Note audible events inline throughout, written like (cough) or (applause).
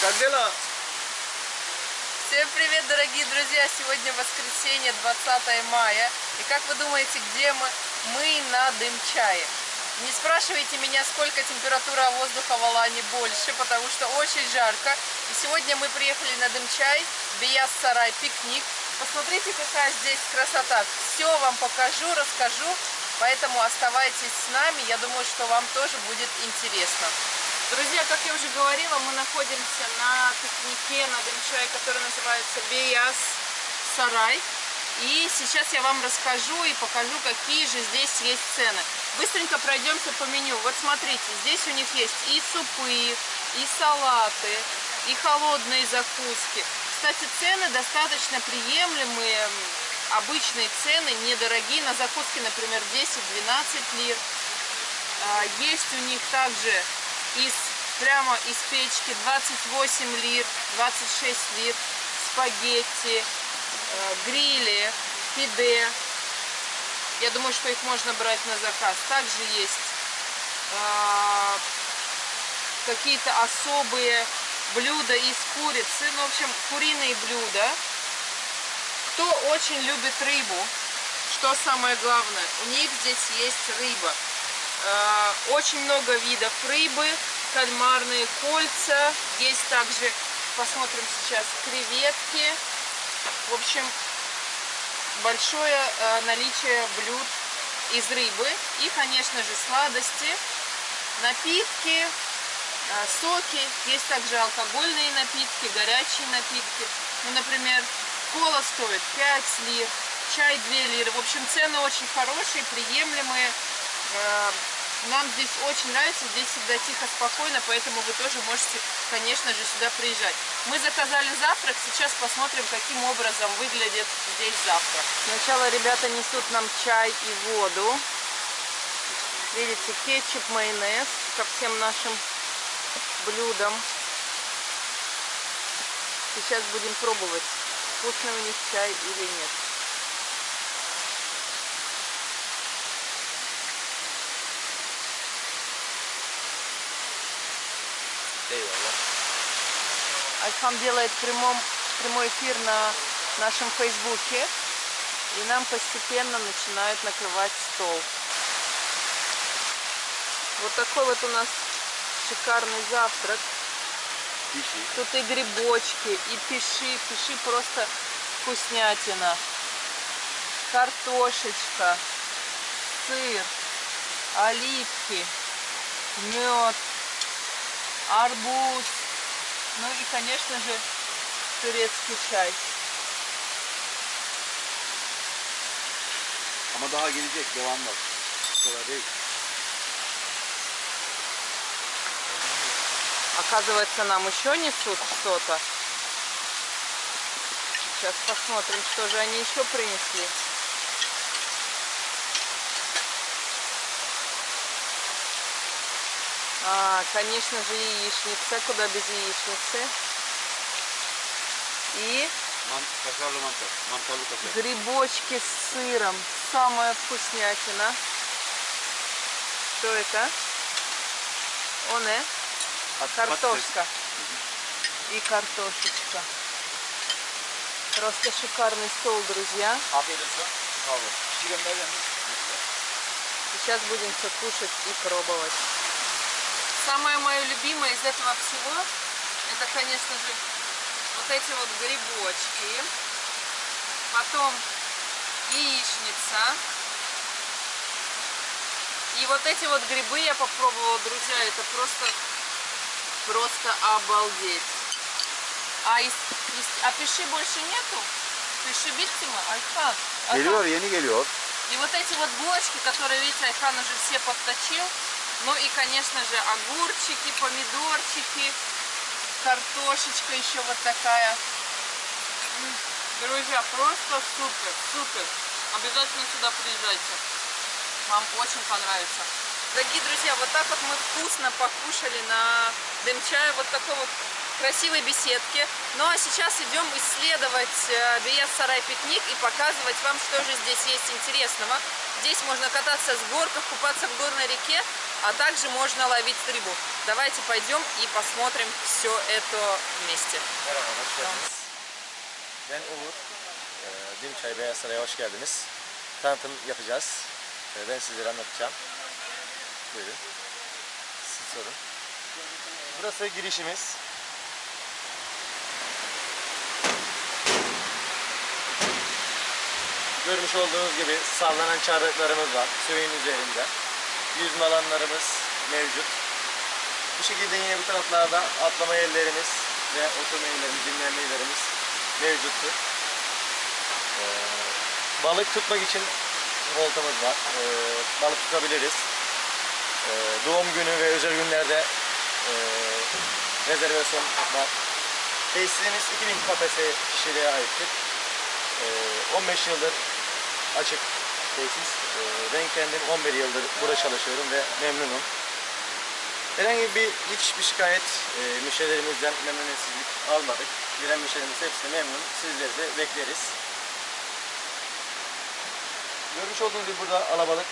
Как дела? Всем привет, дорогие друзья! Сегодня воскресенье, 20 мая. И как вы думаете, где мы? Мы на Дымчае. Не спрашивайте меня, сколько температура воздуха в Алане больше, потому что очень жарко. И сегодня мы приехали на Дымчай, Бияс-Сарай, пикник. Посмотрите, какая здесь красота. Все вам покажу, расскажу. Поэтому оставайтесь с нами. Я думаю, что вам тоже будет интересно. Друзья, как я уже говорила, мы находимся на пикнике на Дымчае, который называется Бияс Сарай. И сейчас я вам расскажу и покажу, какие же здесь есть цены. Быстренько пройдемся по меню. Вот смотрите, здесь у них есть и супы, и салаты, и холодные закуски. Кстати, цены достаточно приемлемые, обычные цены, недорогие. На закуски, например, 10-12 лир. А, есть у них также из прямо из печки 28 лир, 26 лир, спагетти, э, грили, фиде. Я думаю, что их можно брать на заказ. Также есть э, какие-то особые блюда из курицы. Ну, в общем, куриные блюда. Кто очень любит рыбу, что самое главное, у них здесь есть рыба. Э, очень много видов рыбы, кальмарные кольца. Есть также, посмотрим сейчас, креветки. В общем, большое э, наличие блюд из рыбы. И, конечно же, сладости, напитки, э, соки. Есть также алкогольные напитки, горячие напитки. Ну, например, кола стоит 5 лир, чай 2 лиры. В общем, цены очень хорошие, приемлемые. Э, нам здесь очень нравится, здесь всегда тихо, спокойно, поэтому вы тоже можете, конечно же, сюда приезжать. Мы заказали завтрак, сейчас посмотрим, каким образом выглядит здесь завтрак. Сначала ребята несут нам чай и воду. Видите, кетчуп, майонез ко всем нашим блюдам. Сейчас будем пробовать, вкусный у них чай или нет. Айхан делает прямом, прямой эфир на нашем фейсбуке. И нам постепенно начинают накрывать стол. Вот такой вот у нас шикарный завтрак. Пиши. Тут и грибочки, и пиши. Пиши просто вкуснятина. Картошечка, сыр, оливки, мед, арбуз. Ну и, конечно же, турецкий чай. Ama daha gelecek devam var. Bu kadar değil. Оказывается, нам еще несут что-то. Сейчас посмотрим, что же они еще принесли. А, конечно же, яичница. Куда без яичницы? И грибочки с сыром. Самая вкуснятина. Что это? Оне? Pat- Картошка. И картошечка. Просто шикарный стол, друзья. Pişirenlerden mi? Сейчас будем все кушать и пробовать. Самое мое любимое из этого всего, это, конечно же, вот эти вот грибочки. Потом яичница. И вот эти вот грибы я попробовала, друзья, это просто, просто обалдеть. А, из, из- а пиши больше нету? Пиши биттима, Айхан. Айхан. Geliyor yeni geliyor. И вот эти вот булочки, которые, видите, Айхан уже все подточил. Ну и, конечно же, огурчики, помидорчики, картошечка еще вот такая. Друзья, просто супер, супер. Обязательно сюда приезжайте. Вам очень понравится. Дорогие друзья, вот так вот мы вкусно покушали на дымчае. Вот такой вот красивой беседке. Ну а сейчас идем исследовать э, Биес Сарай пикник и показывать вам, что же здесь есть интересного. Здесь можно кататься с горках, купаться в горной реке, а также можно ловить рыбу. Давайте пойдем и посмотрим все это вместе. Tanıtım yapacağız. Ben sizlere anlatacağım. Buyurun. Sorun. Burası girişimiz. Görmüş olduğunuz gibi sallanan çardaklarımız var. Suyun üzerinde. Yüzme alanlarımız mevcut. Bu şekilde yine bu taraflarda atlama yerlerimiz ve oturma yerlerimiz, dinlenme yerlerimiz mevcuttur. Ee, balık tutmak için voltamız var. Ee, balık tutabiliriz. Ee, doğum günü ve özel günlerde e, rezervasyon var. Tesisimiz 2000 kafese kişiliğe aittir. Ee, 15 yıldır açık tesis. Ee, ben kendim 11 yıldır burada çalışıyorum ve memnunum. Herhangi bir hiçbir şikayet e, müşterilerimizden memnuniyetsizlik almadık. Gelen müşterimiz hepsi memnun. Sizleri de bekleriz. Görmüş olduğunuz gibi burada alabalık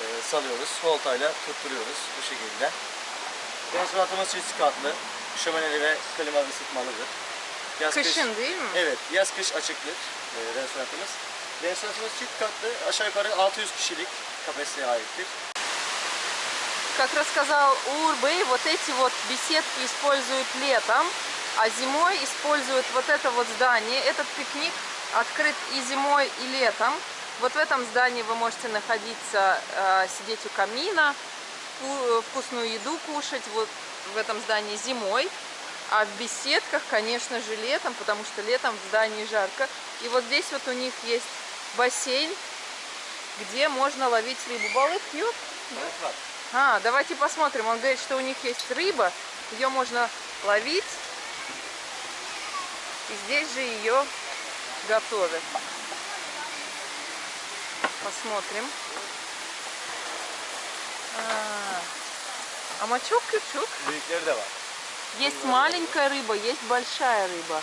e, salıyoruz. Voltayla tutturuyoruz bu şekilde. Restoranımız çift katlı. Şömineli ve klimalı ısıtmalıdır. Yaz kış- Kışın değil mi? Evet, yaz kış açıktır e, restoranımız. Restoranımız çift katlı, aşağı yukarı 600 kişilik kapasiteye aittir. Как рассказал Урбей, вот эти вот беседки используют летом, а зимой используют вот это вот здание. Этот пикник открыт и зимой, и летом. Вот в этом здании вы можете находиться, э, сидеть у камина, ку- вкусную еду кушать. Вот в этом здании зимой. А в беседках, конечно же, летом, потому что летом в здании жарко. И вот здесь вот у них есть бассейн, где можно ловить рыбу. Балык пьет? А, давайте посмотрим. Он говорит, что у них есть рыба, ее можно ловить. И здесь же ее готовят. Посмотрим. А, а мачок var. Есть маленькая рыба, есть большая рыба.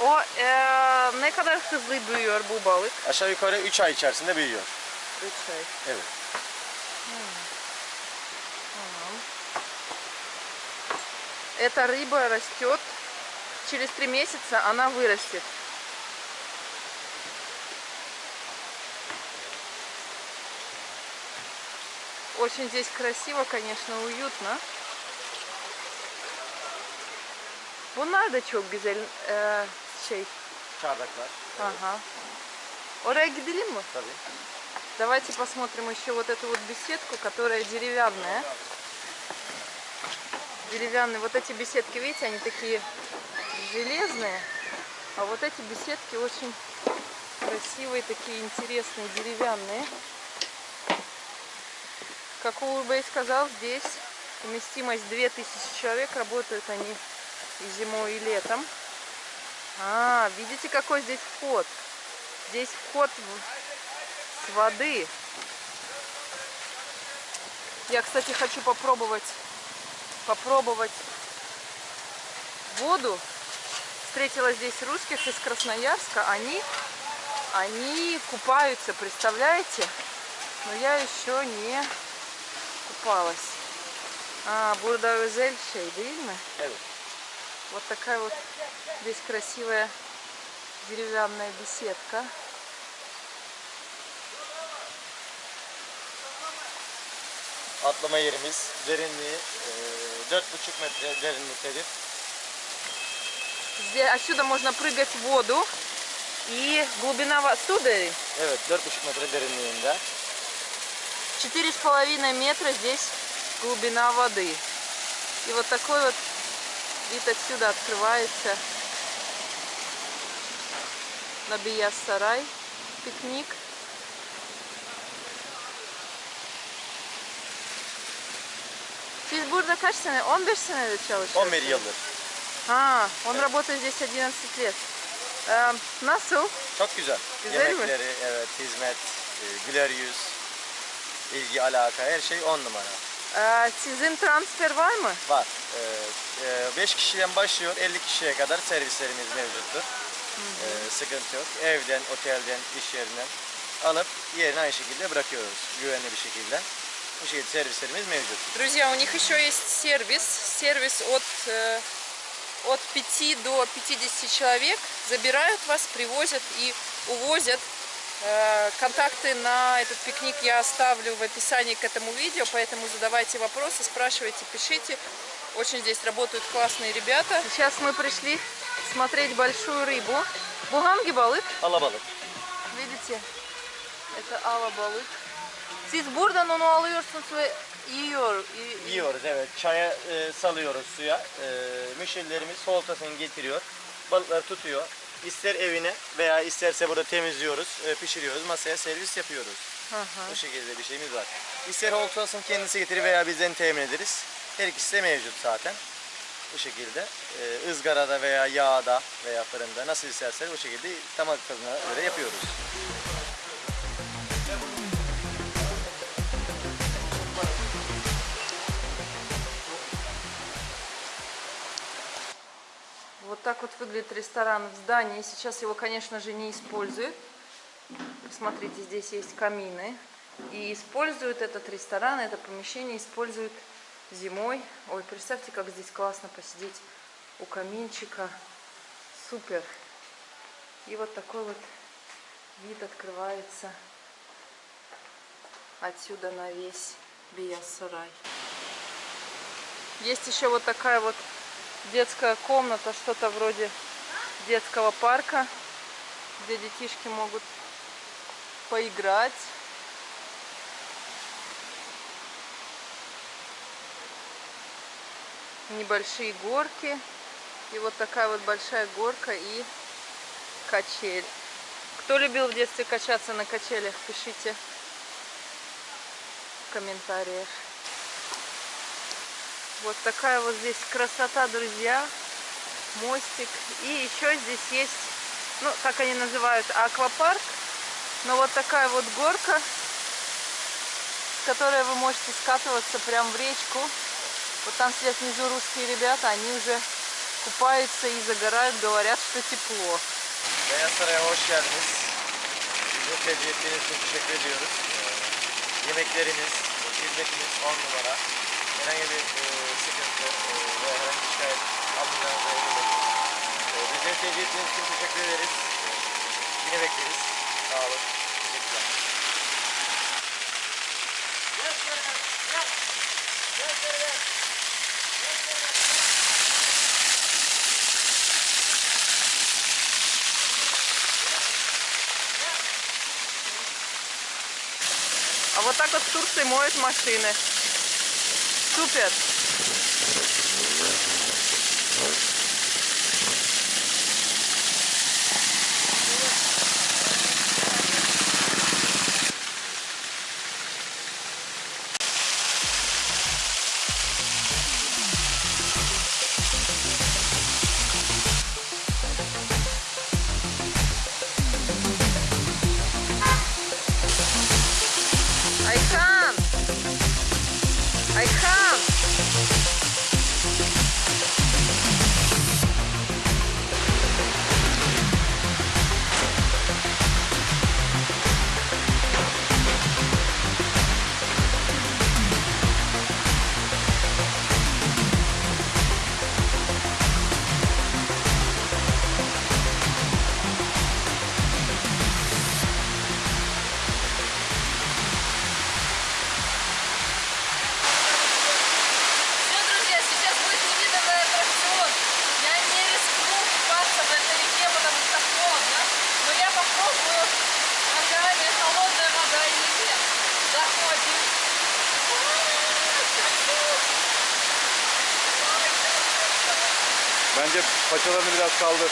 O eee, ne kadar hızlı büyüyor bu balık? Aşağı yukarı 3 ay içerisinde büyüyor. 3 ay. Evet. Эта рыба растет. Через три месяца она вырастет. Очень здесь красиво, конечно. Bunlar da çok güzel eee, şey. Çardaklar. Ага. Oraya gidelim mi? Tabii. Давайте посмотрим еще вот эту вот беседку, которая деревянная. Деревянные. Вот эти беседки, видите, они такие железные. А вот эти беседки очень красивые, такие интересные, деревянные. Как Урбей сказал, здесь вместимость 2000 человек. Работают они и зимой, и летом. А, видите, какой здесь вход? Здесь вход в- с воды. Я, кстати, хочу попробовать попробовать воду. Встретила здесь русских из Красноярска. Они, они купаются, представляете? Но я еще не купалась. А, видно? Evet. Вот такая вот здесь красивая деревянная беседка. Atlama yerimiz derinliği e, 4,5 metre derinliktedir. Здесь, отсюда можно прыгать в воду. И глубина сударь Evet 4,5 metre derinliğinde. 4,5 метра здесь глубина воды. И вот такой вот вид отсюда открывается на Бияс Сарай пикник. Siz burada kaç sene? 15 senedir çalışıyorsunuz. 11 yıldır. Ha, он работает здесь 11 лет. Эм, nasıl? Çok güzel. Güzel mi? Yemekleri, evet, hizmet, e, güler yüz, ilgi, alaka, her şey on numara. Ee, sizin transfer var mı? Var. 5 kişiden başlıyor 50 kişiye kadar servislerimiz mevcuttur. Ee, sıkıntı yok. Evden, otelden, iş yerinden alıp yerine aynı şekilde bırakıyoruz güvenli bir şekilde. Bu şekilde servislerimiz mevcut. Друзья, у них еще есть сервис. Сервис от, э, от 5 до 50 человек. Забирают вас, привозят и увозят. Э, Контакты на этот пикник я оставлю в описании к этому видео, поэтому задавайте вопросы, спрашивайте, пишите. Очень здесь работают классные ребята. Сейчас мы пришли смотреть большую рыбу. Буганги балык. Alabalık. Видите? Это ала balık. Siz buradan onu alıyorsunuz ve yiyor. Yiyoruz evet. Çaya e, salıyoruz suya. E, müşterilerimiz oltasını getiriyor. Balıkları tutuyor. İster evine veya isterse burada temizliyoruz, e, pişiriyoruz, masaya servis yapıyoruz. Hı hı. Bu şekilde bir şeyimiz var. İster oltasını kendisi getirir veya bizden temin ederiz. Her ikisi de mevcut zaten. Bu şekilde e, ızgarada veya yağda veya fırında nasıl istersen o şekilde damak tadına göre yapıyoruz. Вот так вот выглядит ресторан в здании. Сейчас его, конечно же, не используют. Смотрите, здесь есть камины. И используют этот ресторан, это помещение используют зимой. Ой, представьте, как здесь классно посидеть у каминчика. Супер. И вот такой вот вид открывается отсюда на весь Биясарай. Есть еще вот такая вот детская комната, что-то вроде детского парка, где детишки могут поиграть. Небольшие горки. И вот такая вот большая горка и качель. Кто любил в детстве качаться на качелях, пишите в комментариях. Вот такая вот здесь красота, друзья. Мостик. И еще здесь есть, ну, как они называют, аквапарк. Но вот такая вот горка, с которой вы можете скатываться прямо в речку. Вот там сидят внизу русские ребята, они уже kupаются и загорают, говорят, что тепло. Ee, hizmetiniz 10 numara. Herhangi bir e, sıkıntı e, ve herhangi bir şikayet almayacağınıza eminim. E, bizleri tercih için teşekkür ederiz. E, yine bekleriz. Sağ olun. А вот так вот в Турции моют машины. Супер. Bence paçalarını biraz kaldır.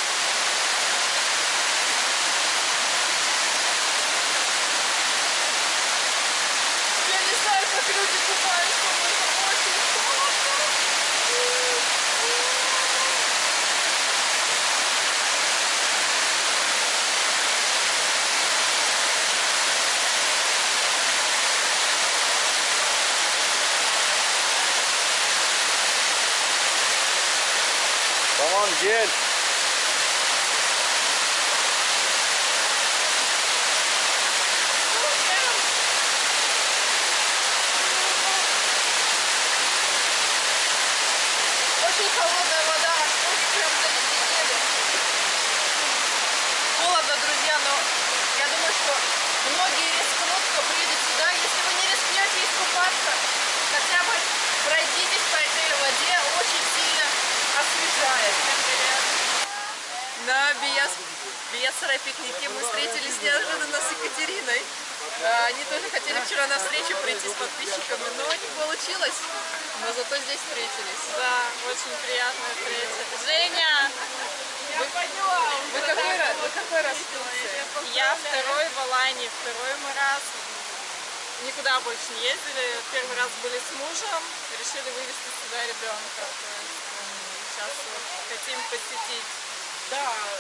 Come on, kid. Биясарай пикнике мы встретились неожиданно с Екатериной. А, Они тоже хотели вчера на встречу прийти с подписчиками, но не получилось. Но зато здесь встретились. Да, очень приятная встреча. Женя, Вы, вы какой раз? Вы какой раз в Турции? я второй в Алании, второй мы раз. Никуда больше не ездили. Первый раз были с мужем, решили вывести сюда ребенка. Сейчас вот хотим посетить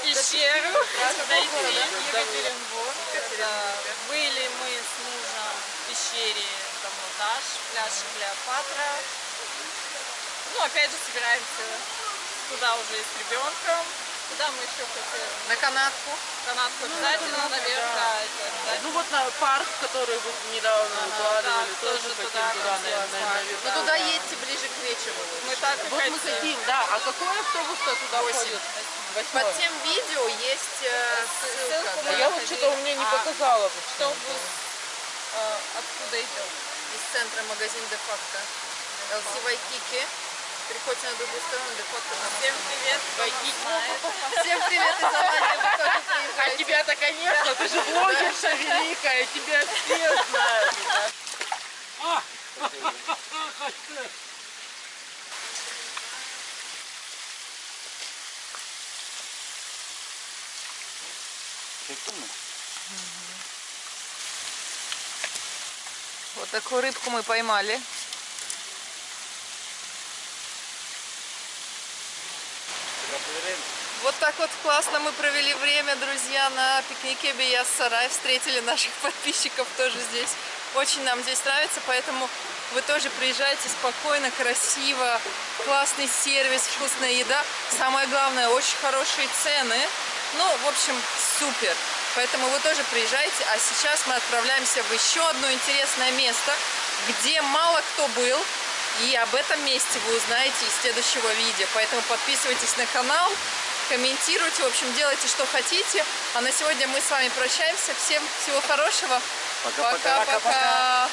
пещеру, дойти в Екатеринбург. Да. Были мы с мужем в пещере Дамутаж, пляж Клеопатра. Ну, опять же, собираемся туда уже и с ребенком. Куда мы еще хотели? На канатку. Канатку обязательно, наверх, да, это обязательно. Ну вот на парк, который вы недавно Ага, выкладывали, да, тоже, тоже хотим туда туда, хотим, наверное, да. наверное. Ну туда едьте ближе к вечеру. Мы так и Вот мы хотим. хотим, да. А какой автобус-то туда Восемь. ходит? Под Восьмой. тем видео есть э, ссылка. ссылку А да, я вот что-то у меня не А, показала. Автобус э, откуда идет? Из центра магазин де-факто. LC Вайкики. Переходите на другую сторону, де-факто. Всем привет, знает. Всем привет из Алании, вы тоже А тебя-то, конечно, ты же блогерша великая, тебя все знают. Да. Вот такую рыбку мы поймали. Вот так вот классно мы провели время, друзья, на пикнике Бияс Сарай. Встретили наших (laughs) подписчиков тоже здесь. Очень нам здесь нравится, поэтому вы тоже приезжайте спокойно, красиво, классный сервис, вкусная еда. Самое главное, очень хорошие цены. Ну, в общем, супер. Поэтому вы тоже приезжайте. А сейчас мы отправляемся в еще одно интересное место, где мало кто был. И об этом месте вы узнаете из следующего видео. Поэтому подписывайтесь на канал, комментируйте, в общем, делайте, что хотите. А на сегодня мы с вами прощаемся. Всем всего хорошего. Пока-пока.